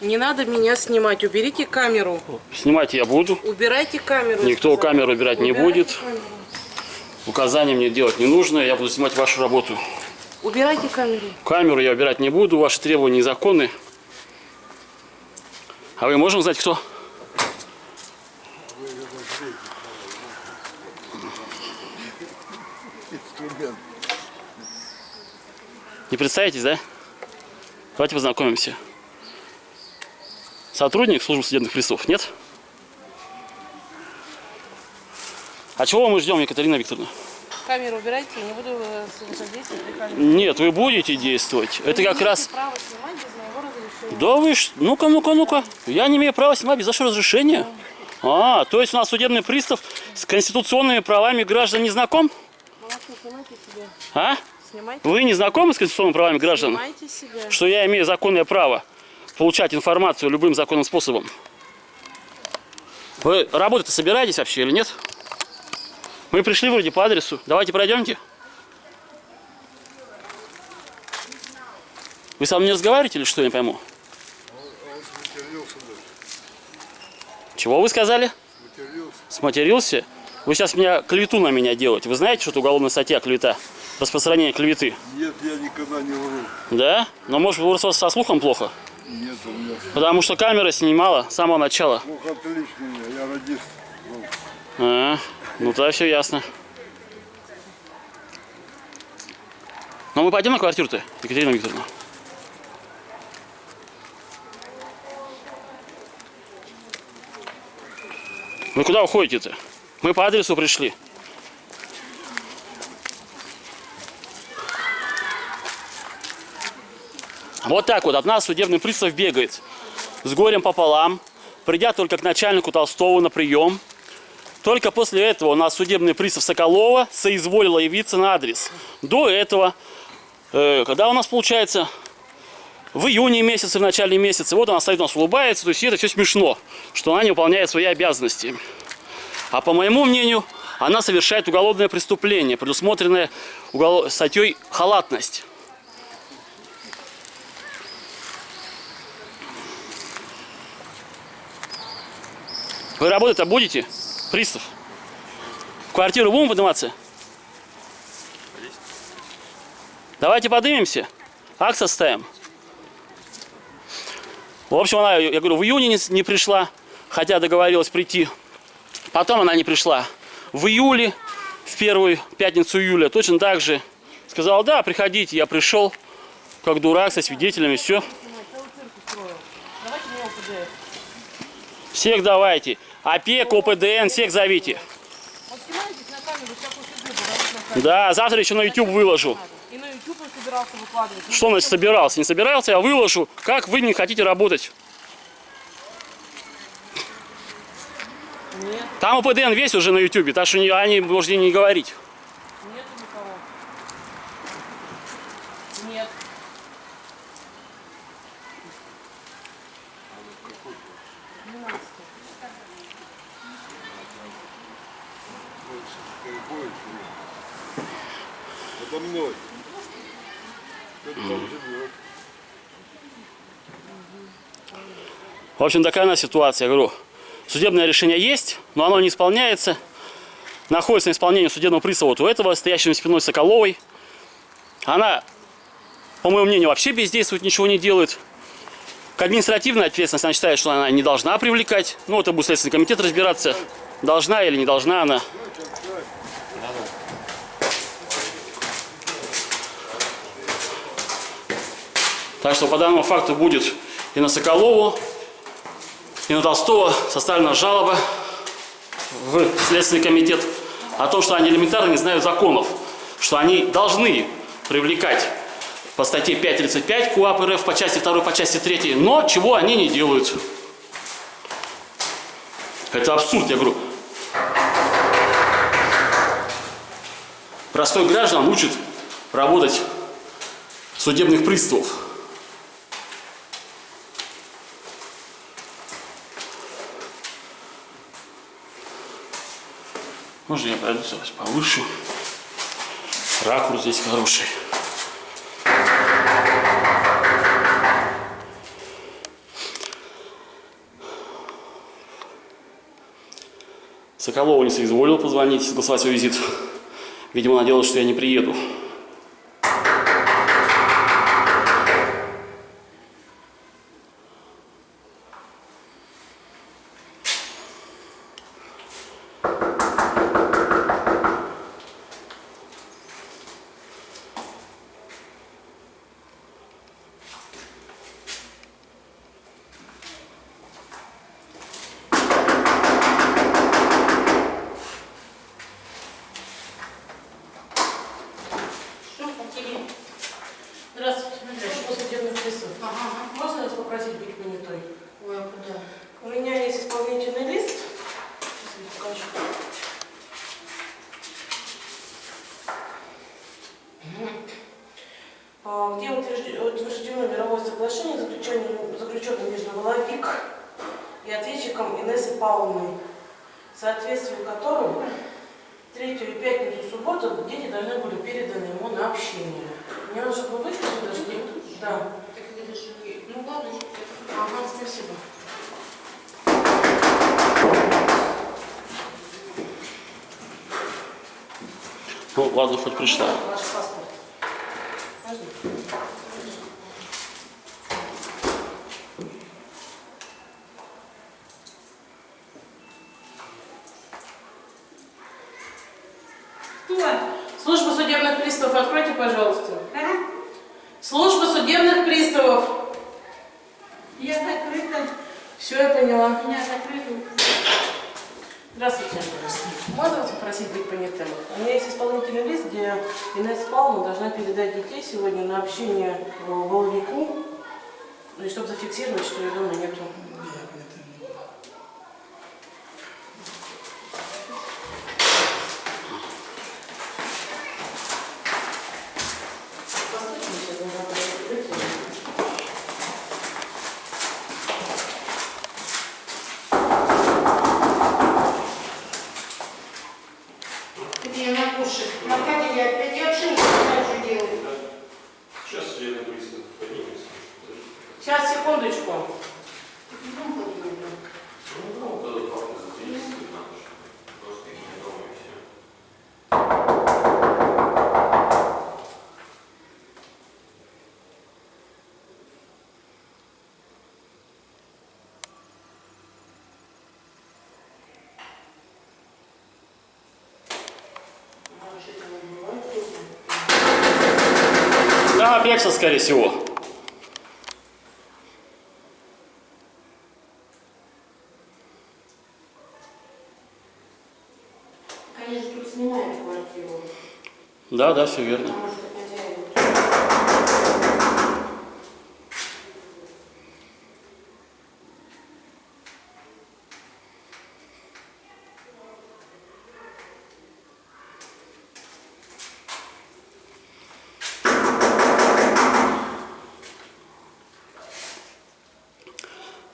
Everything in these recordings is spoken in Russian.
Не надо меня снимать. Уберите камеру. Снимать я буду. Убирайте камеру. Никто сказала. камеру убирать не Убирайте будет. камеру. Указания мне делать не нужно. Я буду снимать вашу работу. Убирайте камеру. Камеру я убирать не буду. Ваши требования незаконны. А вы можем знать, кто? Не представитесь, да? Давайте познакомимся. Сотрудник службы судебных приставов, нет? А чего мы ждем, Екатерина Викторовна? Камеру убирайте. Я не буду э, при камере. Нет, вы будете действовать. Это Вы как не раз... права снимать без моего разрешения. Да вы ж... Ну-ка, ну-ка, ну-ка. Я не имею права снимать без вашего разрешения. А, то есть у нас судебный пристав с конституционными правами граждан не знаком? Молодцы, снимайте себя. А? Снимайте. Вы не знакомы с конституционными правами граждан? Снимайте себя. Что я имею законное право получать информацию любым законным способом. Вы работать собираетесь вообще или нет? Мы пришли вроде по адресу. Давайте пройдемте. Вы со мной не разговариваете или что, я не пойму? Чего вы сказали? Матерился. Сматерился? Вы сейчас меня клевету на меня делаете. Вы знаете, что это уголовная статья клевета? Распространение клеветы. Нет, я никогда не вру. Да? Но может вас со слухом плохо? Нет, у меня Потому что камера снимала с самого начала. слух отличный, я радист. был. А, ну тогда все ясно. Ну мы пойдем на квартиру-то, Екатерина Викторовна. Вы куда уходите-то? Мы по адресу пришли. Вот так вот от нас судебный пристав бегает. С горем пополам, придя только к начальнику Толстого на прием. Только после этого у нас судебный пристав Соколова соизволила явиться на адрес. До этого, э, когда у нас получается в июне месяце, в начале месяца, вот она стоит у нас улыбается, то есть это все смешно, что она не выполняет свои обязанности. А по моему мнению, она совершает уголовное преступление, предусмотренное уголов... статьей халатность. Вы работать-то будете? Пристав? В квартиру будем подниматься? Давайте поднимемся. Акт составим. В общем, она, я говорю, в июне не, не пришла, хотя договорилась прийти. Потом она не пришла. В июле, в первую пятницу июля, точно так же сказала, да, приходите, я пришел, как дурак, со свидетелями, все. Давайте мне ОПД. Всех давайте. ОПЕК, ОПДН, всех зовите. Да, завтра еще на YouTube выложу. И на YouTube собирался выкладывать. Что значит собирался? Не собирался, я выложу. Как вы не хотите работать? Нет, Там ОПДН весь уже на YouTube, так что они можете не говорить. Подо мной. Кто там живет? В общем, такая у нас ситуация, я говорю. Судебное решение есть, но оно не исполняется. Находится на исполнении судебного пристава вот у этого, стоящего спиной Соколовой. Она, по моему мнению, вообще бездействует, ничего не делает. К административной ответственности она считает, что она не должна привлекать. Ну, это будет Следственный комитет разбираться, должна или не должна она. Так что по данному факту будет и на Соколову, и на Толстого составлена жалоба в Следственный комитет о том, что они элементарно не знают законов, что они должны привлекать по статье 5.35 КУАП РФ по части 2, по части 3, но чего они не делают. Это абсурд, я говорю. Простой граждан учат работать судебных приставов. Можно я продусь вас повыше? Ракурс здесь хороший. Соколова не соизволил позвонить, согласовать свой визит. Видимо, она что я не приеду. Воловик и ответчиком Инессой Павловной, в соответствии которым третью и пятницу, субботу дети должны были переданы ему на общение. Мне нужно было вышли сюда, что... Да. Так это же... Ну ладно, Ага, спасибо. Ну, ладно, хоть прочитаю. Ваш паспорт. Можно? Служба судебных приставов, откройте, пожалуйста. Служба судебных приставов. Я закрыта. Все, я поняла. У меня закрыто. Здравствуйте. Можно вас попросить быть понятым? У меня есть исполнительный лист, где Инесса Павловна должна передать детей сегодня на общение э, Воловику, ну и чтобы зафиксировать, что ее дома нету. Где на кушать? Аркадий, я опять я вообще не знаю, что делать. Сейчас судебный пристав поднимется. Сейчас, секундочку. Ну, подумай. Ну, тогда папа записывает надо же. Просто их не дома и все. Да, опекся, скорее всего. Они же тут снимают квартиру. Да, да, все верно.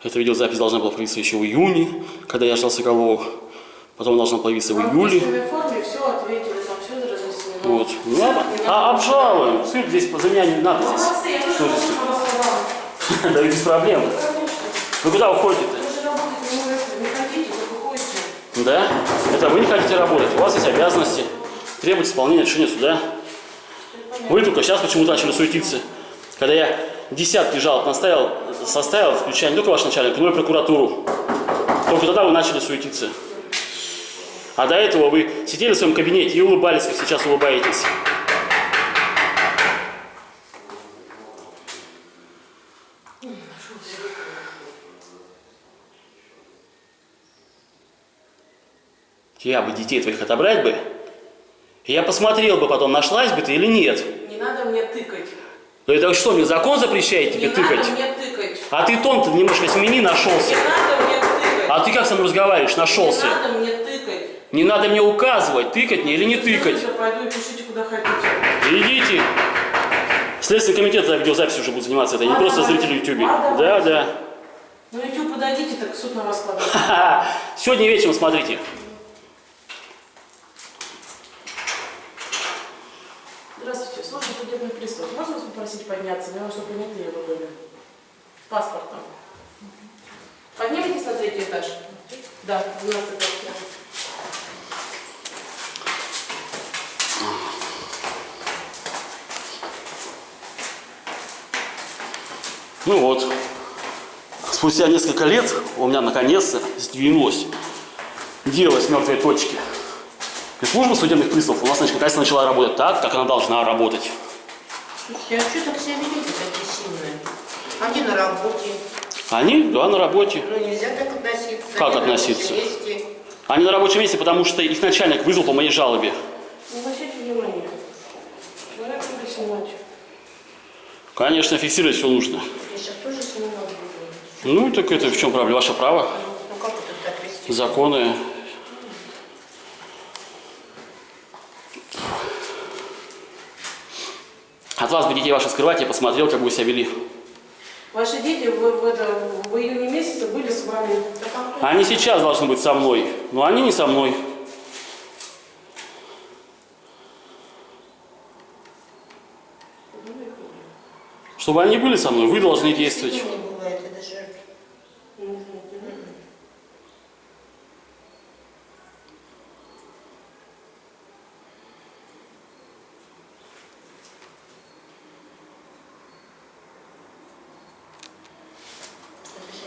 Эта видеозапись должна была появиться еще в июне, когда я ждал Соколова. Потом должна появиться в июле. Вот. Ну ладно. А обжалуем. Цирк здесь за меня не надо здесь. Молодцы, я Что здесь? Да без проблем. Вы куда уходите-то? Уходите. Да? Это вы не хотите работать. У вас есть обязанности. Требовать исполнения решения суда. Вы только сейчас почему-то начали суетиться. Когда я десятки жалоб наставил, составил, включая не только ваш начальник, но и прокуратуру. Только тогда вы начали суетиться. А до этого вы сидели в своем кабинете и улыбались, как сейчас улыбаетесь. Я бы детей твоих отобрать бы, и я посмотрел бы потом, нашлась бы ты или нет. Не надо мне тыкать. Ну это что, мне закон запрещает тебе не тыкать? надо мне тыкать. А ты тон-то немножко смени, нашелся. Не надо мне тыкать. А ты как со мной разговариваешь, нашелся? Не надо мне тыкать. Не надо мне указывать, тыкать мне или не тыкать. Я пойду и пишите, куда хотите. Идите. Следственный комитет за видеозапись уже будет заниматься это, не просто зрители. Ладно, Да, да. Ну, YouTube подойдите, так суд на вас кладет. Сегодня вечером смотрите. Ну вот, спустя несколько лет у меня наконец-то сдвинулось дело с мертвой точки. И служба судебных приставов у нас наконец-то начала работать так, как она должна работать. Слушайте, а что так себя ведете такие сильные? Один на работе, они, да, на работе. Ну нельзя так относиться. Как Они относиться? Они на рабочем месте, потому что их начальник вызвал по моей жалобе. Обращайте. Человек. Конечно, фиксировать все нужно. Я сейчас тоже снимала. Ну, так это в чем проблема? Ваше право. Ну как это так вести? Законы. От вас бы детей ваших скрывать, я посмотрел, как вы себя вели. Ваши дети в, в, это, в июне месяце были с вами. Они сейчас должны быть со мной, но они не со мной. Чтобы они были со мной, вы должны действовать. Не бывает, это же... Я даже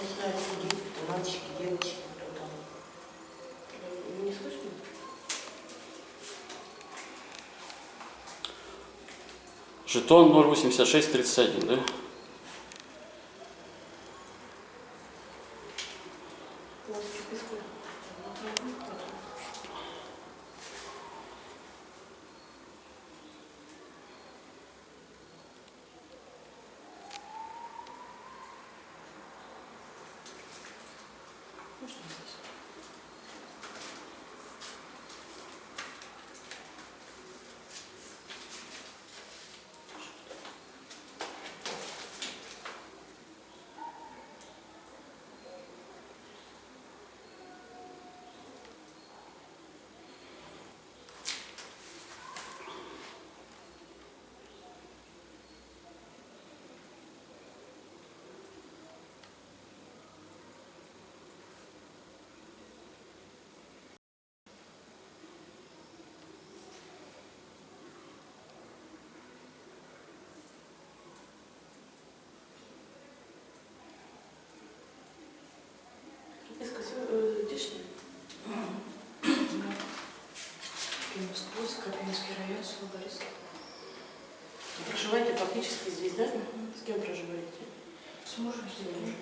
не знаю, люди, кто мальчики, девочки, кто там. Не слышно? Жетон 08631, да? Пластик песку. Скопинский район, село Борисов. Проживаете фактически здесь, да? С кем проживаете? С мужем сегодня.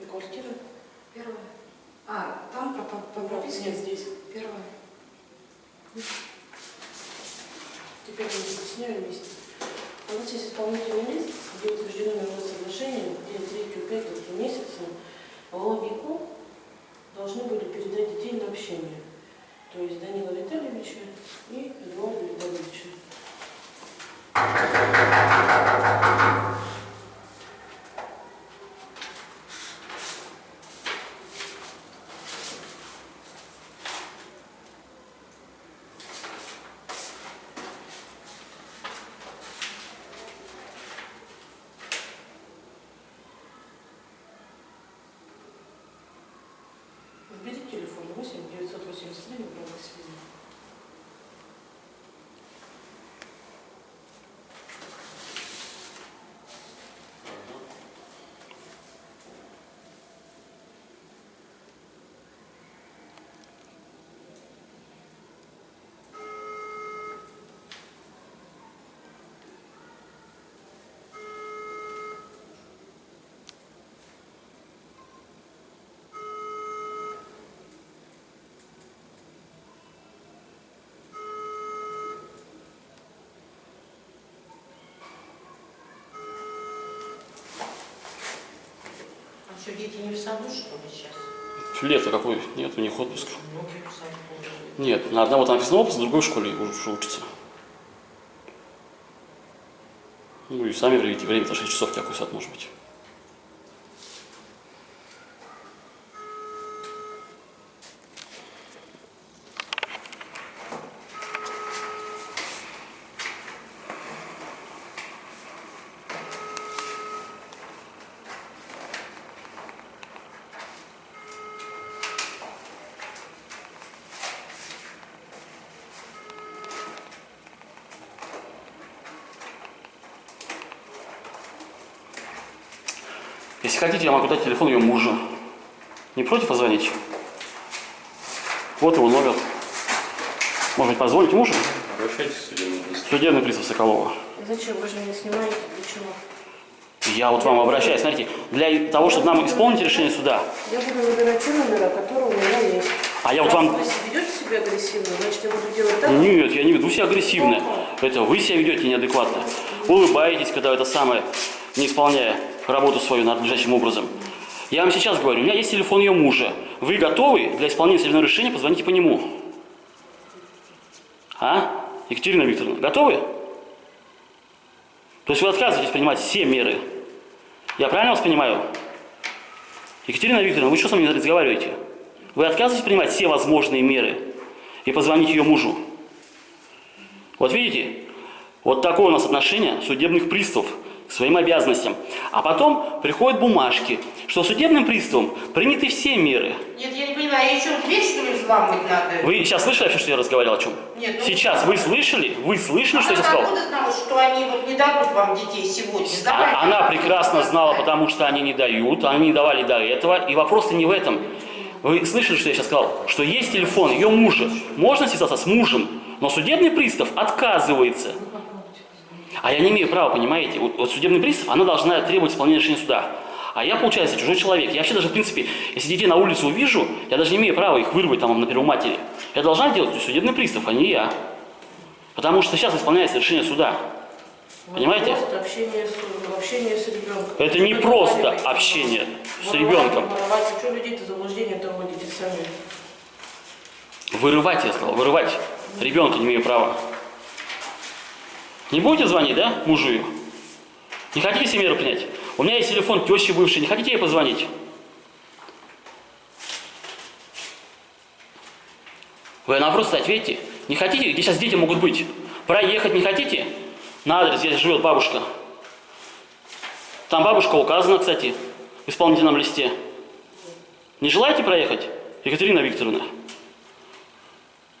И квартира? Первое. А, там по, по, по прописке? Нет, здесь. Первое. Теперь мы объясняем вместе. У нас есть исполнительный лист, где утверждено мировое соглашение, где третью пятницу месяца Воловику должны были передать детей на общение. То есть Данила Витальевича и Эдуарда Витальевича. Что, дети не в саду, что ли, сейчас? Лето какой? Нет, у них отпуск. Нет, на одного там написано отпуск, на другой в школе уже учится. Ну и сами проведите время, то 6 часов какой сад может быть. Если хотите, я могу дать телефон ее мужа. Не против позвонить? Вот его номер. Может быть, позвоните мужу? Обращайтесь к судебному приставу. Судебный пристав Соколова. Зачем? Вы же меня снимаете. Для чего? Я вот вам обращаюсь, смотрите, для того, чтобы нам исполнить решение суда. Я буду выбирать те номера, которые у меня есть. А я вот вам... Вы ведете себя агрессивно, значит, я буду делать так. Нет, я не веду себя агрессивно. Это вы себя ведете неадекватно. Улыбаетесь, когда это самое, не исполняя работу свою надлежащим образом. Я вам сейчас говорю, у меня есть телефон ее мужа. Вы готовы для исполнения судебного решения, позвоните по нему. А? Екатерина Викторовна, готовы? То есть вы отказываетесь принимать все меры. Я правильно вас понимаю? Екатерина Викторовна, вы что со мной разговариваете? Вы отказываетесь принимать все возможные меры и позвонить ее мужу. Вот видите, вот такое у нас отношение судебных приставов к своим обязанностям. А потом приходят бумажки, что судебным приставом приняты все меры. Нет, я не понимаю, еще дверь, что ли, взламывать надо? Вы сейчас слышали вообще, что я разговаривал о чем? Нет, ну- Сейчас вы слышали? Вы слышали, что я Она сказал? откуда знала, что они вот не дадут вам детей сегодня? А- Она прекрасно знала, потому что они не дают, они не давали до этого. И вопрос-то не в этом. Вы слышали, что я сейчас сказал? Что есть телефон ее мужа. Можно связаться с мужем, но судебный пристав отказывается. А я не имею права, понимаете? Вот, вот судебный пристав, она должна требовать исполнения решения суда. А я, получается, чужой человек. Я вообще даже, в принципе, если детей на улице увижу, я даже не имею права их вырвать там на первоматери. Я должна делать судебный пристав, а не я. Потому что сейчас исполняется решение суда. Понимаете? Просто общение с, общение с ребенком. Это не просто общение с ребенком. воровать. Что людей-то заблуждение-то вводите сами? Вырывать, я сказал, вырывать. Ребенка не имею права. Не будете звонить, да, мужу ее? Не хотите себе меры принять? У меня есть телефон тещи бывшей, не хотите ей позвонить? Вы на вопрос ответьте. Не хотите? Где сейчас дети могут быть? Проехать не хотите? На адрес, где живет бабушка. Там бабушка указана, кстати, в исполнительном листе. Не желаете проехать, Екатерина Викторовна?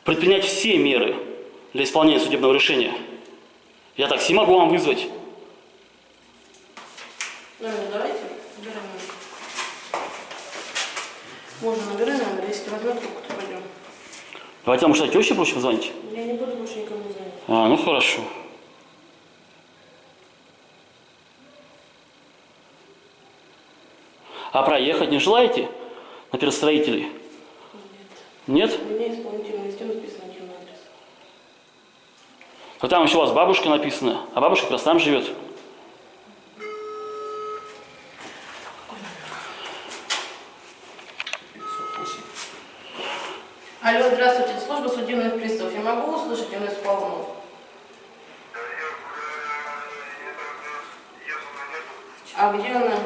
Предпринять все меры для исполнения судебного решения. Я такси могу вам вызвать. Номер давайте. Набираем номер. Можно набирай номер, если возьмет трубку, то пойдем. Давайте вам что, теще проще позвонить? Я не буду больше никому звонить. А, ну хорошо. А проехать не желаете на перестроителей? Нет? У меня исполнительный листе написано. А там еще у вас бабушка написана, а бабушка как раз там живет. Алло, здравствуйте, служба судебных приставов. Я могу услышать Инесс Павловну? А где она?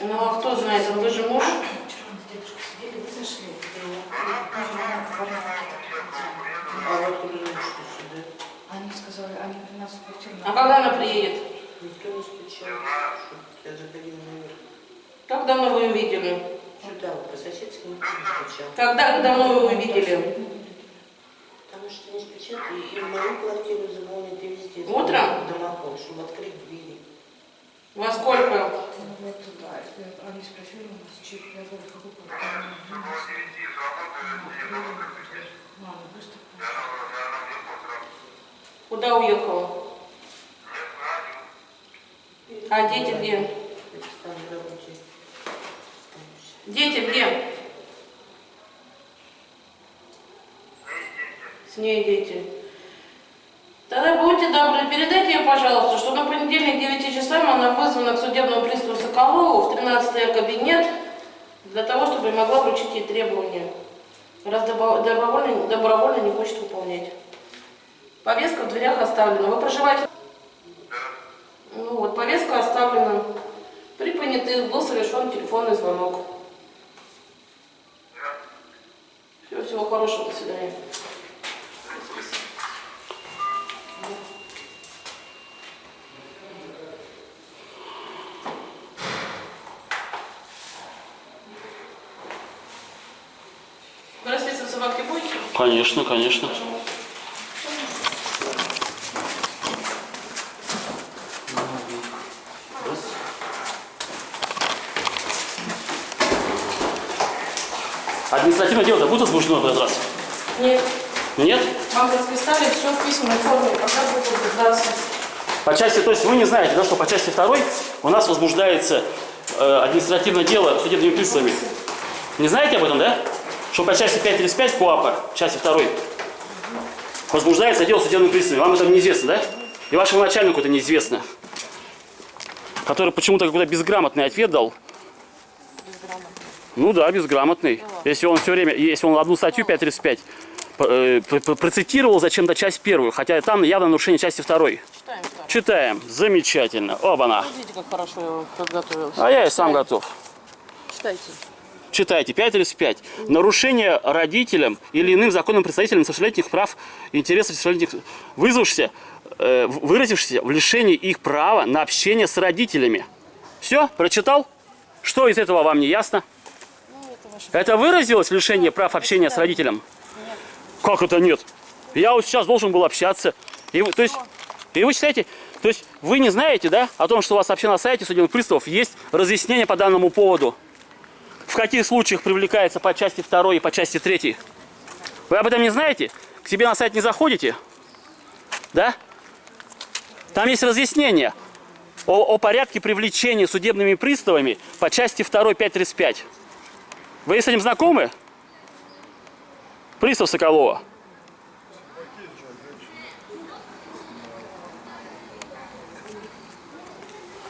Ну а кто знает, вы же муж? Вчера мы с дедушкой сидели, вы зашли. А вот откуда же что сюда? Они сказали, они при нас в квартиру. А когда она приедет? Никто не стучал. Я заходила наверх. Как давно вы ее видели? Сюда, вот по-соседски никто не стучал. Когда давно вы ее видели? Потому что не стучат и, и в мою квартиру звонят, и везде. звонят Утром? в Домофон, чтобы открыть двери. Во сколько? Вот туда. И Они спросили у нас, чек, я говорю, какой квартиру? Мама, быстро. Уехала? А дети где? Дети где? С ней дети. Тогда будьте добры, передайте ей, пожалуйста, что на понедельник 9 часам она вызвана к судебному приставу Соколову в 13 кабинет для того, чтобы могла вручить ей требования, раз добровольно, добровольно не хочет выполнять. Повестка в дверях оставлена. Вы проживаете? Ну вот, повестка оставлена. При понятых был совершен телефонный звонок. Всего, всего хорошего, до свидания. Вы расписываться в? Конечно, конечно. Административное дело-то будет возбуждено в этот раз? Нет, Нет? вам расписали все в письменной форме, пока будет утверждаться. По части, то есть вы не знаете, да, что по части второй у нас возбуждается э, административное дело судебными приставами. Не знаете об этом, да? Что по части 535 КОАПа, части второй, возбуждается дело судебными приставами. Вам это неизвестно, да? И вашему начальнику это неизвестно. Который почему-то какой-то безграмотный ответ дал. Ну да, безграмотный. Если он все время, если он одну статью 535 э, процитировал зачем-то часть первую, хотя там явно нарушение части второй. Читаем. Читаем. Замечательно. Оба-на. Видите, как хорошо я подготовился. А я и сам готов. Читайте. Читайте. 535. Нарушение родителям или иным законным представителям несовершеннолетних прав и интересов несовершеннолетних, вызвавшихся, э, выразившихся в лишении их права на общение с родителями. Все? Прочитал? Что из этого вам не ясно? Это выразилось в лишении прав общения с родителем? Как это нет? Я вот сейчас должен был общаться. И то есть, и вы считаете, то есть вы не знаете, да, о том, что у вас вообще на сайте судебных приставов есть разъяснение по данному поводу? В каких случаях привлекается по части 2 и по части 3? Вы об этом не знаете? К себе на сайт не заходите? Да? Там есть разъяснение о, о порядке привлечения судебными приставами по части 2 535. Вы с этим знакомы? Пристав Соколова.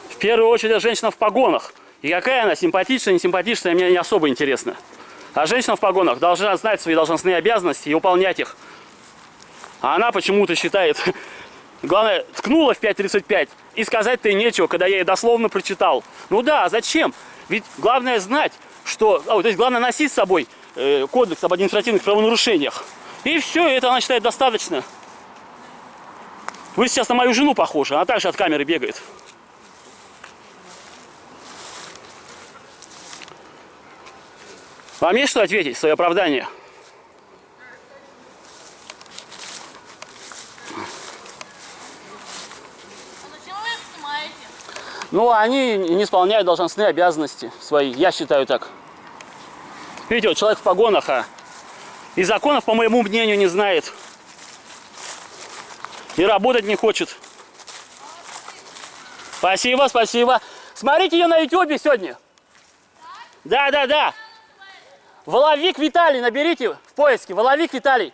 В первую очередь это женщина в погонах. И какая она, симпатичная, не симпатичная, мне не особо интересно. А женщина в погонах должна знать свои должностные обязанности и выполнять их. А она почему-то считает, главное, ткнула в 5.35 и сказать-то и нечего, когда я ей дословно прочитал. Ну да, зачем? Ведь главное знать, что... а, то есть главное носить с собой э, кодекс об административных правонарушениях. И все, это она считает достаточно. Вы сейчас на мою жену похожи, она также от камеры бегает. Вам есть что ответить свое оправдание? Зачем вы их снимаете? Ну, они не исполняют должностные обязанности свои, я считаю так. Видите, вот человек в погонах, а и законов, по моему мнению, не знает. И работать не хочет. Спасибо, спасибо. Смотрите ее на ютубе сегодня. Да, да, да. Воловик Виталий, наберите в поиске. Воловик Виталий.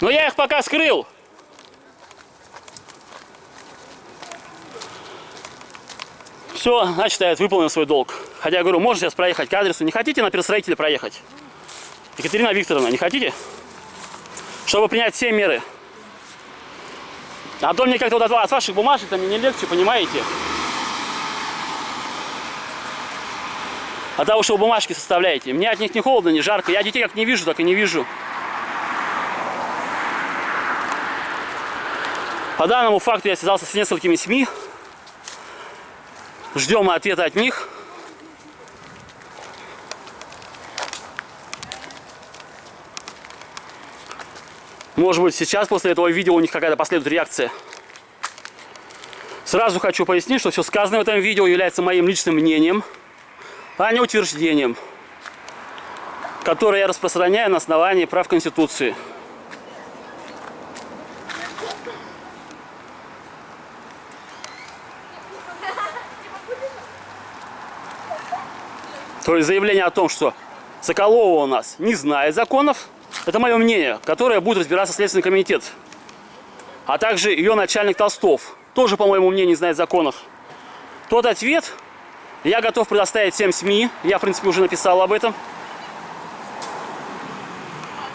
Но я их пока скрыл. Все, значит, я выполнил свой долг. Хотя я говорю, можно сейчас проехать к адресу. Не хотите на перестроителя проехать? Екатерина Викторовна, не хотите? Чтобы принять все меры. А то мне как-то вот от, от ваших бумажек там не легче, понимаете? От того, что вы бумажки составляете. Мне от них не холодно, не жарко. Я детей как не вижу, так и не вижу. По данному факту я связался с несколькими СМИ. Ждем ответа от них. Может быть, сейчас после этого видео у них какая-то последует реакция. Сразу хочу пояснить, что все сказанное в этом видео является моим личным мнением, а не утверждением, которое я распространяю на основании прав Конституции. То есть заявление о том, что Соколова у нас не знает законов, это мое мнение, которое будет разбираться Следственный комитет. А также ее начальник Толстов, тоже, по моему мнению, не знает законов. Тот ответ я готов предоставить всем СМИ, я, в принципе, уже написал об этом.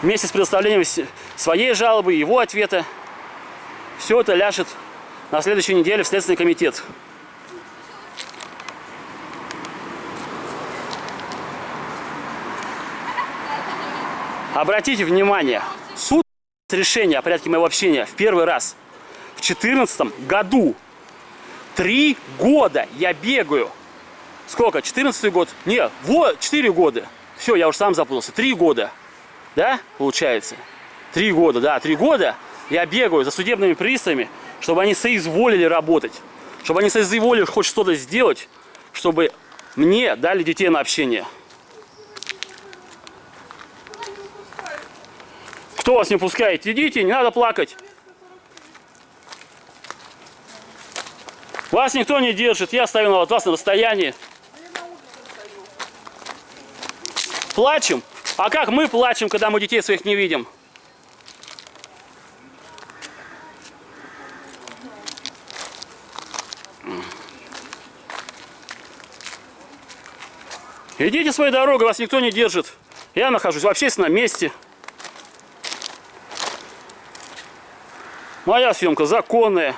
Вместе с предоставлением своей жалобы, его ответа. Все это ляжет на следующей неделе в Следственный комитет. Обратите внимание, суд решение о порядке моего общения в первый раз в 2014 году. Три года я бегаю. Сколько? 14 год? Не, вот, 4 года. Все, я уже сам запутался. Три года. Да, получается? Три года, да, три года я бегаю за судебными приставами, чтобы они соизволили работать. чтобы они соизволили хоть что-то сделать, чтобы мне дали детей на общение. Кто вас не пускает? Идите, не надо плакать. Вас никто не держит, я стою от вас на расстоянии. Плачем? А как мы плачем, когда мы детей своих не видим? Идите своей дорогой, вас никто не держит. Я нахожусь в общественном месте. Моя съемка законная.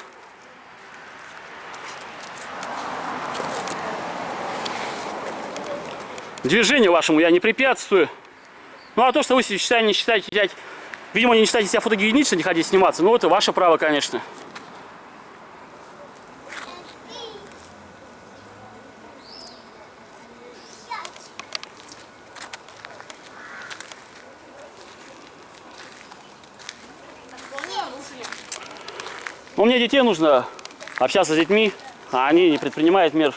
Движению вашему я не препятствую. Ну а то, что вы считаете, не считаете, видимо, не считаете себя фотогенично, не хотите сниматься, ну это ваше право, конечно. Ну, мне детей нужно общаться с детьми, а они не предпринимают мер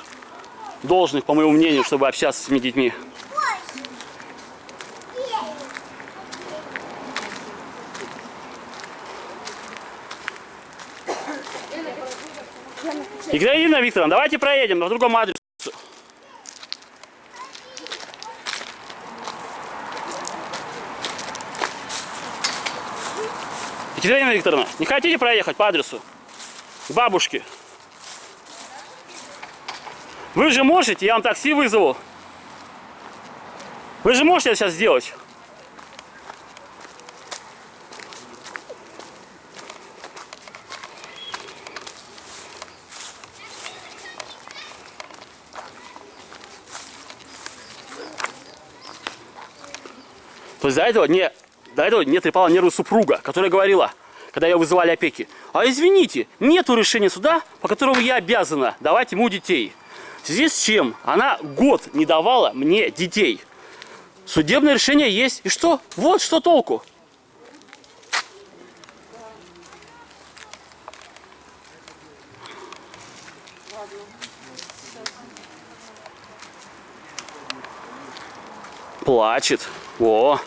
должных, по моему мнению, чтобы общаться с этими детьми. Екатерина Викторовна, давайте проедем на другом адресе. Екатерина Викторовна, не хотите проехать по адресу? К бабушке. Вы же можете, я вам такси вызову. Вы же можете это сейчас сделать? То есть до этого не, до этого не трепала нервы супруга, которая говорила, когда ее вызывали опеки, а извините, нету решения суда, по которому я обязана давать ему детей. В связи с чем она год не давала мне детей. Судебное решение есть. И что? Вот что толку. Плачет. О,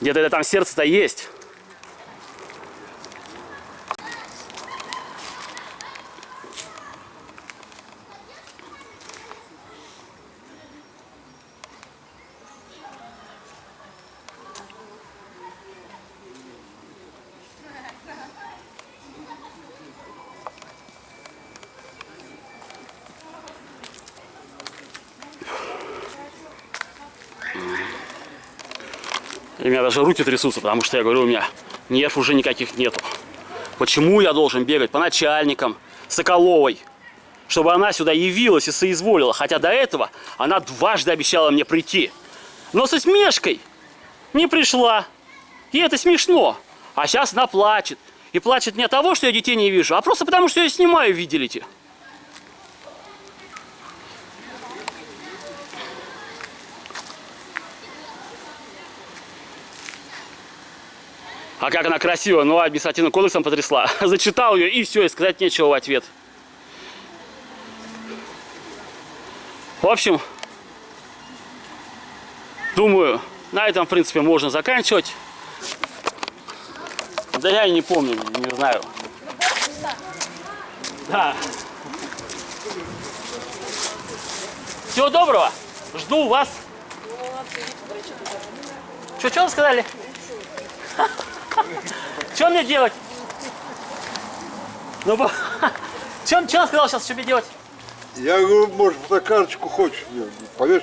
где-то это там сердце-то есть. Даже руки трясутся, потому что я говорю, у меня нерв уже никаких нету. Почему я должен бегать по начальникам Соколовой, чтобы она сюда явилась и соизволила, хотя до этого она дважды обещала мне прийти. Но со смешкой не пришла. И это смешно. А сейчас она плачет. И плачет не от того, что я детей не вижу, а просто потому, что я снимаю, видели-те. А как она красиво, ну, административным кодексом потрясла. Зачитал ее, и все, и сказать нечего в ответ. В общем, думаю, на этом, в принципе, можно заканчивать. Да я и не помню, не знаю. Да. Всего доброго. Жду вас. Что, что вы сказали? Что мне делать? Ну, что, что он сказал сейчас, что мне делать? Я говорю, может, на карточку хочешь мне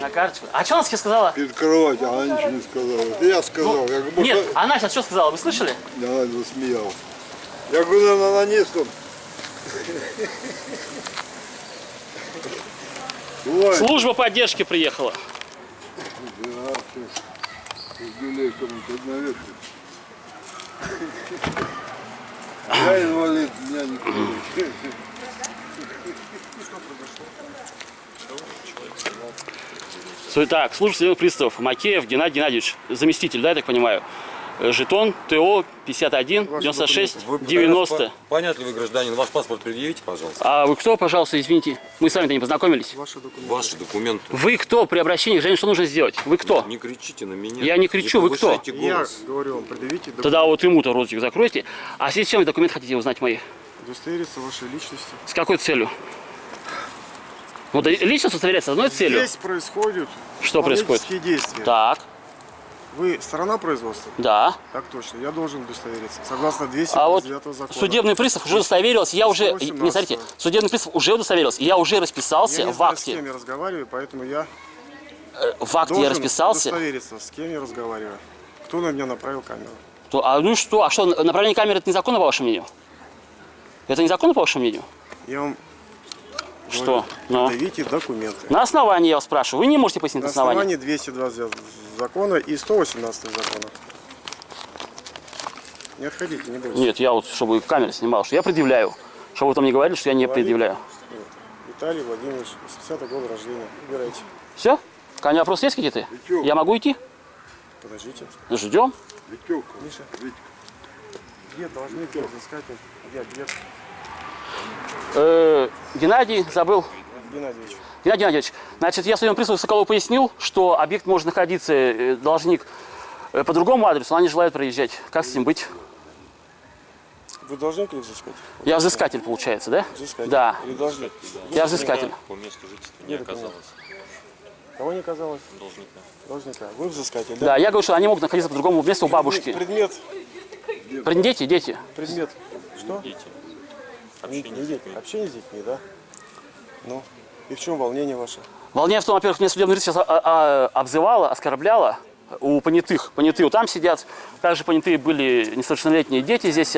На карточку. А что она сейчас сказала? перед кроватью, она ничего не сказала. Это я сказал. я говорю, может, Нет, она сейчас что сказала, вы слышали? она засмеялась. Я говорю, наверное, на. Бывает. Служба поддержки приехала. Да, сейчас. Юлей кому-то навешивает. Я инвалид, меня не Су- Так, служба судебных приставов. Макеев Геннадий Геннадьевич, заместитель, да, я так понимаю? Э, Жетон ТО 51 Ваши 96 документы. Вы 90. пытались по- Понятно вы гражданин? Ваш паспорт предъявите, пожалуйста. А вы кто, пожалуйста, извините? Мы с вами-то не познакомились. Ваши документы. Вы кто при обращении к? Что нужно сделать? Вы кто? Не кричите на меня. Я не кричу, вы кто? повышайте Я голос. говорю вам, предъявите документы. Тогда вот ему-то ротик закройте. А с чем вы документ хотите узнать мои? Удостовериться вашей личности. С какой целью? Вот личность удостоверяется с одной целью. Здесь происходят Что происходит? действия. Так, Вы сторона производства? да. Так точно, я должен удостовериться. Согласно А 259 вот закона. судебный пристав уже удостоверился, я уже, 118. не смотрите, судебный пристав уже удостоверился, я уже расписался я не в знаю, с кем акте, я разговариваю, поэтому я Э, в акте должен я расписался. удостовериться, с кем я разговариваю. Кто на меня направил камеру? То- а ну что, а что, направление камеры это незаконно по вашему мнению? Это незаконно по вашему мнению? Я вам Что? Ну. предъявите документы. На основании я вас спрашиваю, вы не можете пояснить На на основании? основании 220 закона и 118 закона. Не отходите, не бойтесь. Нет, я вот, чтобы камера снимала, что я предъявляю. Чтобы вы там не говорили, что я не предъявляю. Виталий Владимирович, 80 года рождения. Выбирайте. Все? Ко мне вопросы есть какие-то? Я могу идти? Подождите. Ждем. Миша. Где должны где взыскатель? Где, где? Э, Геннадий забыл. Геннадьевич. Геннадий Геннадьевич, значит, я своему приставу Соколову пояснил, что объект может находиться, э, должник, э, по другому адресу, она не желает проезжать. Как с ним быть? Вы должник или взыскатель? Я взыскатель, получается, да? Взыскатель. Да, Или должник? я взыскатель. По месту жительства не оказалось. Кого не казалось? Должника. Должника. Вы взыскатель, Да, я говорю, что они могут находиться по другому месту у бабушки. Предмет. Дети, дети. Предмет. Что? Дети. Не, Общение не с дети. детьми. Общение с детьми, да? Ну. И в чем волнение ваше? Волнение в том, во-первых, мне судебный сейчас а, а, обзывала, оскорбляла у понятых. Понятые там сидят. Также понятые были несовершеннолетние дети здесь.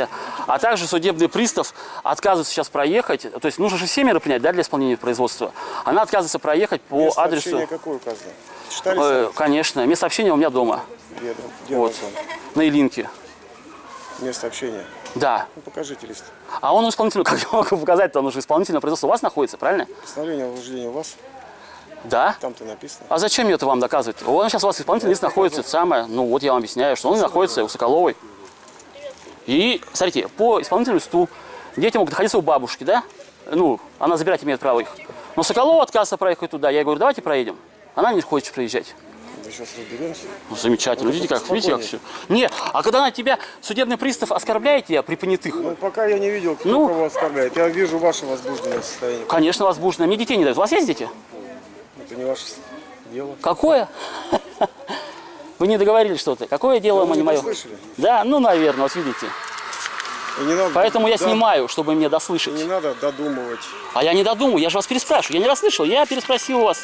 А также судебный пристав отказывается сейчас проехать. То есть нужно же все меры принять да, для исполнения производства. Она отказывается проехать по Место адресу. какое указано? Читали Э, конечно. Место общения у меня дома. Где, где Вот. На Илинке. Место общения. Да. Ну, покажите лист. А он у исполнительного, как я могу показать, он уже исполнительное производство у вас находится, правильно? Постановление о вождении у вас? Да. Там-то написано. А зачем мне это вам доказывать? Он сейчас у вас исполнительный лист находится, это самое, ну вот я вам объясняю, что он находится у Соколовой. И, смотрите, по исполнительному листу дети могут находиться у бабушки, да? Ну, она забирать имеет право их. Но Соколова отказывается проехать туда. Я ей говорю, давайте проедем. Она не хочет проезжать. Мы сейчас разберемся. Ну, замечательно. Видите, как, видите, как все. Не, а когда на тебя судебный пристав оскорбляет тебя при понятых, Ну, пока я не видел, кто Ну. кого оскорбляет. Я вижу ваше возбужденное состояние. конечно, возбуждено. Мне детей не дают. У вас есть дети? Это не ваше дело. Какое? Вы не договорились что-то. Какое дело, Вы не не мое? Да, ну, наверное, вот видите. И не надо, Поэтому я да, снимаю, чтобы мне дослышать. не надо додумывать. А я не додумаю, я же вас переспрашиваю. Я не расслышал, я переспросил вас.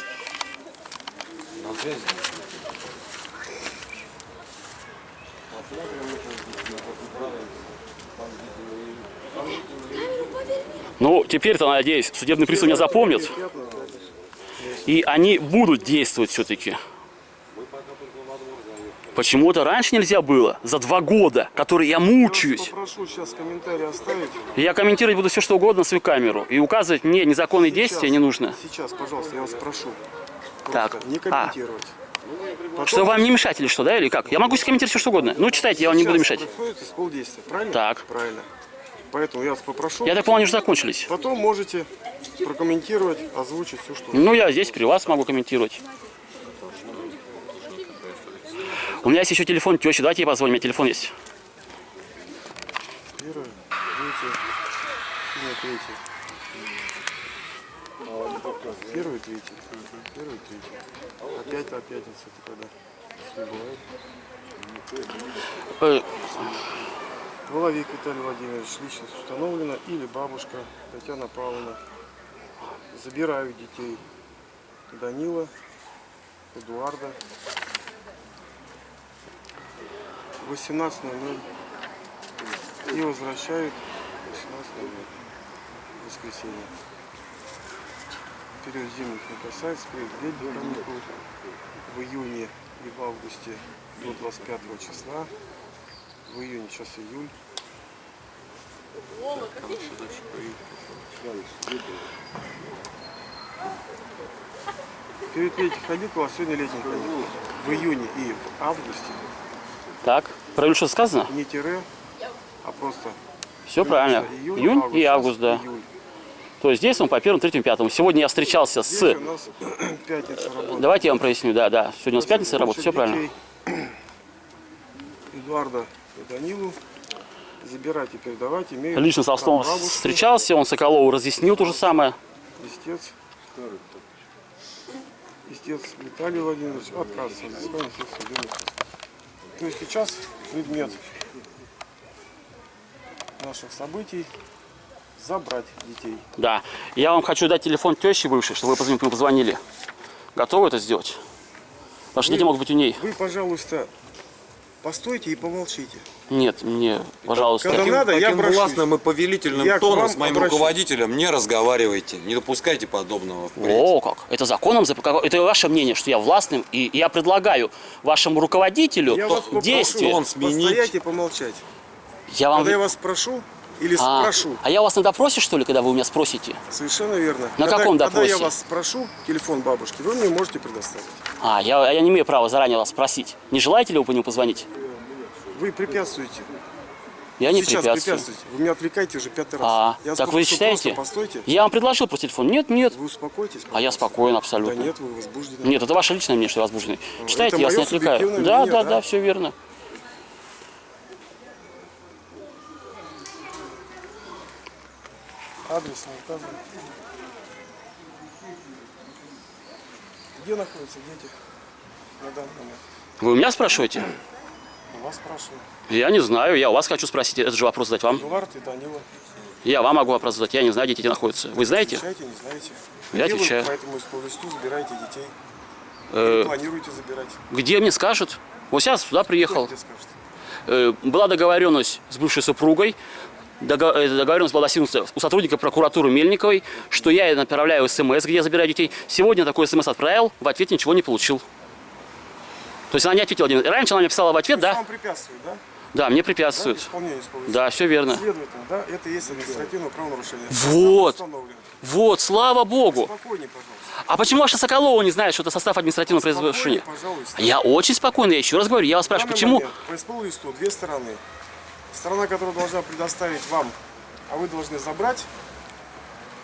Ну, теперь-то, надеюсь, судебный пристав меня запомнит. И они будут действовать все-таки. Почему-то раньше нельзя было, за два года, которые я Я мучаюсь. попрошу сейчас комментарий оставить. Я комментировать буду все, что угодно на свою камеру. И указывать мне незаконные действия не нужно. Сейчас, пожалуйста, я вас прошу. Так, Просто не а. комментировать. Потом Что вам не мешать или что, да, или как? Я могу комментировать все, что угодно. Ну, читайте, я вам не буду сейчас мешать. правильно? Так. Правильно. Поэтому я вас попрошу. Я так понял, они уже закончились. Потом можете прокомментировать, озвучить все, что Ну, я здесь при вас могу комментировать. У меня есть еще телефон тещи, давайте ей позвоним, у меня телефон есть. Первое, третье. Первый, третий. Первый, третий. Опять та пятница, это когда? Не бывает. Воловик Виталий Владимирович, личность установлена, или бабушка Татьяна Павловна. Забираю детей Данила, Эдуарда. 18.00 и возвращают 18.00 в воскресенье. Период зимних не касается, период летних каникул в июне и в августе до 25 числа. В июне сейчас июль. Перед летних каникул, а сегодня летних каникул. В июне и в августе так. Про июль что сказано? Не тире, а просто Все правильно. июнь, Июнь и Сейчас август, да. июль. То есть здесь он по первому, третьему, пятому. Сегодня я встречался Здесь с... у нас пятница работа. Давайте я вам проясню, да, да. Сегодня у нас пятница работа, все правильно. Эдуарда и Данилу забирать и передавать имеют Лично с бабушки, встречался, он Соколову разъяснил то же самое. Истец. Истец Виталий Владимирович отказывается от взыскания всех судебных приставов. То есть сейчас предмет наших событий забрать детей. Да. Я вам хочу дать телефон тещи бывшей, чтобы вы позвонили, позвонили. Готовы это сделать? Ваши дети могут быть у ней. Вы, пожалуйста, постойте и помолчите. Нет, мне, пожалуйста. Когда надо, я Таким брошусь. властным и повелительным Я тоном с моим обращусь. руководителем не разговаривайте. Не допускайте подобного впредь. О, как. Это законом, это ваше мнение, что я властным, и я предлагаю вашему руководителю Я вас попрошу действие. Он сменить. постоять и помолчать. Я вам... Когда я вас прошу или а, спрошу, а я вас на допросе, что ли, когда вы у меня спросите? совершенно верно. На когда, каком Когда я допросе? вас спрошу, телефон бабушки, вы мне можете предоставить. А, я, я не имею права заранее вас спросить. Не желаете ли вы по нему позвонить? Вы препятствуете. Я не Сейчас препятствую. препятствуете. Вы меня отвлекаете уже пятый раз. А, я так вы считаете? Постойте. Я вам предложил просто телефон. Нет, нет. Вы успокойтесь. А я пожалуйста. спокоен Да абсолютно. нет, вы возбуждены. Нет, это ваше личное мнение, что я возбужденный. Читайте, я вас не отвлекаю. Да, мнение, да, да? да, все верно. Адрес не указан. Где находятся дети на данный момент? Вы у меня спрашиваете? У вас спрашиваю. Я не знаю, я у вас хочу спросить. Этот же вопрос задать вам. Эдуард и Данила. Я вам могу вопрос задать. Я не знаю, где дети находятся. Вы знаете? Отвечайте, не знаете. Я Где отвечаю. Вы по этому листу забираете детей. Э, планируете забирать. где мне скажут? Вот сейчас сюда приехал. Тебе скажет? Э, была договоренность с бывшей супругой. Э, Договоренность была достигнута у сотрудника прокуратуры Мельниковой, что я направляю смс, где я забираю детей. Сегодня такой смс отправил, в ответ ничего не получил. То есть она не ответила. Раньше она мне писала в ответ, То да? Вам препятствует, да? Да, мне Да, препятствует. исполнению исполнителя. Да, все верно. Следовательно, да, это есть административное правонарушение. Вот. Вот, слава богу. Спокойнее, пожалуйста. А почему ваша Соколова не знает, что это состав административного производства? пожалуйста. Я очень спокойно, я еще раз говорю, я вас спрашиваю, почему? момент По листу две стороны. Сторона, которая должна предоставить вам, а вы должны забрать,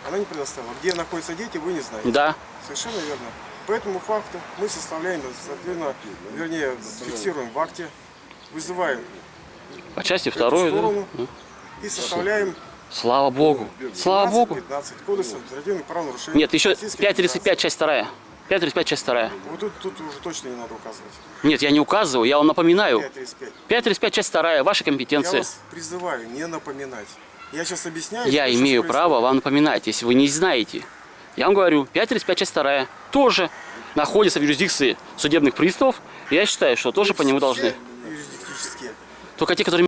она не предоставила. Где находятся дети, вы не знаете. Да. Совершенно верно. По этому факту мы составляем, соответственно, вернее, фиксируем в акте, вызываем По части эту второй, да? сторону и составляем Слава богу. Слава богу. 15 кодекса административных правонарушений. Нет, еще Российской Федерации. 5.35, часть вторая. 5.35, часть вторая. Вот тут, тут уже точно не надо указывать. Нет, я не указываю, я вам напоминаю. 5.35. 5.35, часть вторая, ваша Я компетенция. вас призываю не напоминать. Я сейчас объясняю. Я имею право вам напоминать, если вы не знаете. Я вам говорю, 5.35, часть вторая тоже находится в юрисдикции судебных приставов. Я считаю, что тоже по нему должны. Только те, которые